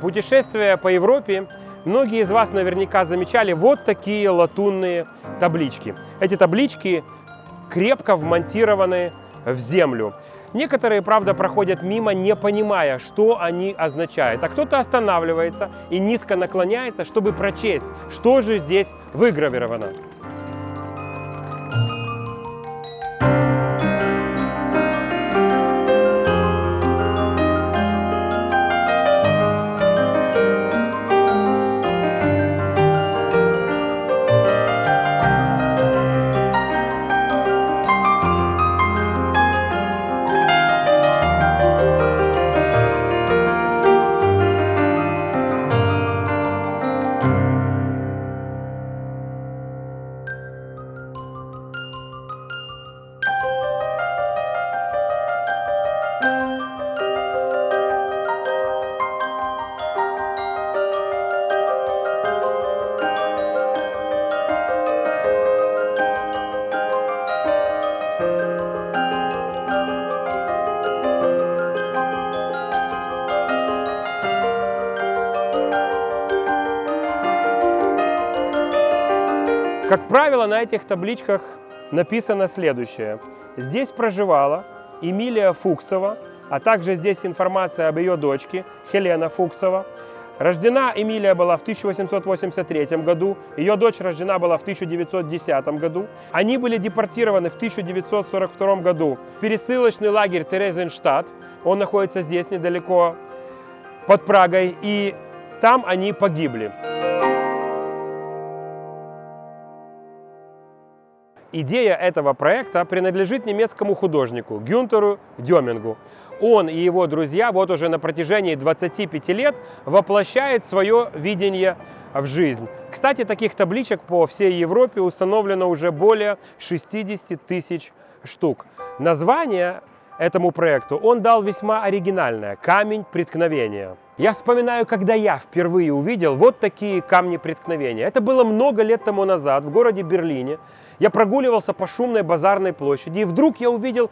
Путешествуя по Европе, многие из вас наверняка замечали вот такие латунные таблички. Эти таблички крепко вмонтированы в землю. Некоторые, правда, проходят мимо, не понимая, что они означают. А кто-то останавливается и низко наклоняется, чтобы прочесть, что же здесь выгравировано. Как правило, на этих табличках написано следующее. Здесь проживала Эмилия Фуксова, а также здесь информация об ее дочке Хелена Фуксова. Рождена Эмилия была в 1883 году, ее дочь рождена была в 1910 году. Они были депортированы в 1942 году в пересылочный лагерь Терезенштадт. Он находится здесь недалеко, под Прагой, и там они погибли. Идея этого проекта принадлежит немецкому художнику Гюнтеру Демингу. Он и его друзья вот уже на протяжении 25 лет воплощают свое видение в жизнь. Кстати, таких табличек по всей Европе установлено уже более 60 тысяч штук. Название этому проекту он дал весьма оригинальное – «Камень преткновения». Я вспоминаю, когда я впервые увидел вот такие камни преткновения. Это было много лет тому назад в городе Берлине. Я прогуливался по шумной базарной площади, и вдруг я увидел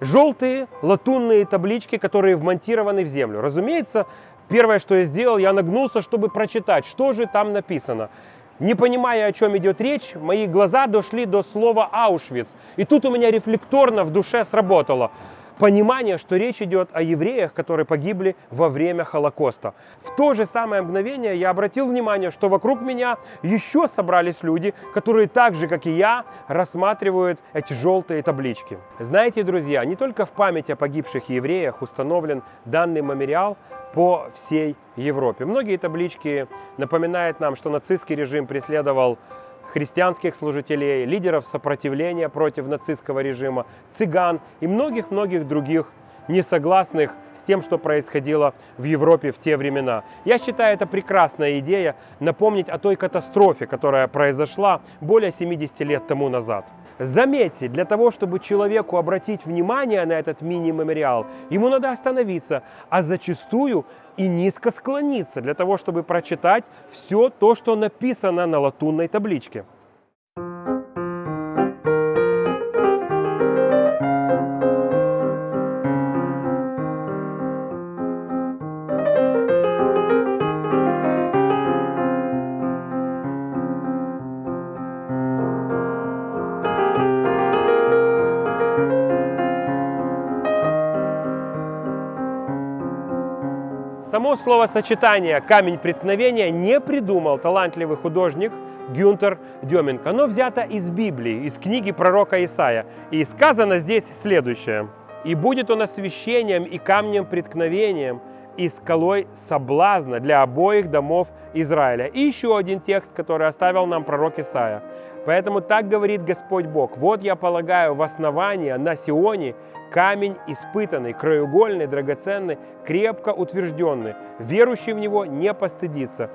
желтые латунные таблички, которые вмонтированы в землю. Разумеется, первое, что я сделал, я нагнулся, чтобы прочитать, что же там написано. Не понимая, о чем идет речь, мои глаза дошли до слова «Аушвиц». И тут у меня рефлекторно в душе сработало – понимание, что речь идет о евреях, которые погибли во время Холокоста. В то же самое мгновение я обратил внимание, что вокруг меня еще собрались люди, которые так же, как и я, рассматривают эти желтые таблички. Знаете, друзья, не только в память о погибших евреях установлен данный мемориал по всей Европе. Многие таблички напоминают нам, что нацистский режим преследовал христианских служителей, лидеров сопротивления против нацистского режима, цыган и многих-многих других несогласных с тем, что происходило в Европе в те времена. Я считаю, это прекрасная идея напомнить о той катастрофе, которая произошла более 70 лет тому назад. Заметьте, для того, чтобы человеку обратить внимание на этот мини-мемориал, ему надо остановиться, а зачастую и низко склониться для того, чтобы прочитать все то, что написано на латунной табличке. Само словосочетание «камень преткновения» не придумал талантливый художник Гюнтер Деминг. Оно взято из Библии, из книги пророка Исаия. И сказано здесь следующее. «И будет он освящением и камнем преткновением, и скалой соблазна для обоих домов Израиля». И еще один текст, который оставил нам пророк Исаия. Поэтому так говорит Господь Бог. Вот я полагаю в основание на Сионе камень испытанный, краеугольный, драгоценный, крепко утвержденный. Верующий в него не постыдится.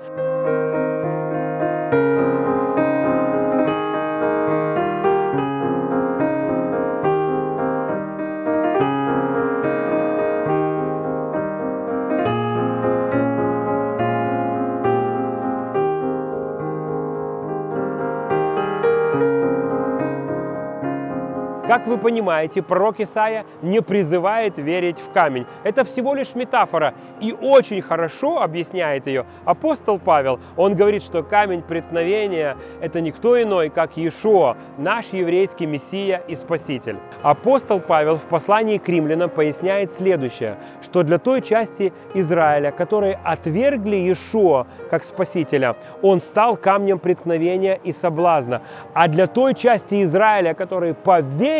Как вы понимаете, пророк Исаия не призывает верить в камень. Это всего лишь метафора, и очень хорошо объясняет ее апостол Павел. Он говорит, что камень преткновения – это никто иной, как Иешуа, наш еврейский Мессия и Спаситель. Апостол Павел в послании к римлянам поясняет следующее, что для той части Израиля, которые отвергли Иешуа как Спасителя, он стал камнем преткновения и соблазна. А для той части Израиля, которые поверили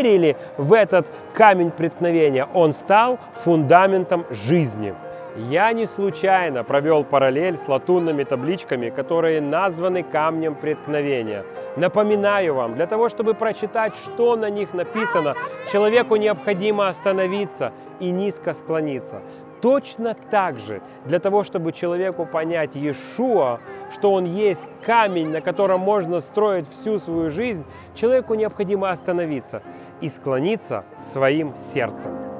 в этот камень преткновения, он стал фундаментом жизни. Я не случайно провел параллель с латунными табличками, которые названы камнем преткновения. Напоминаю вам, для того, чтобы прочитать, что на них написано, человеку необходимо остановиться и низко склониться. Точно так же, для того, чтобы человеку понять Иешуа, что он есть камень, на котором можно строить всю свою жизнь, человеку необходимо остановиться и склониться своим сердцем.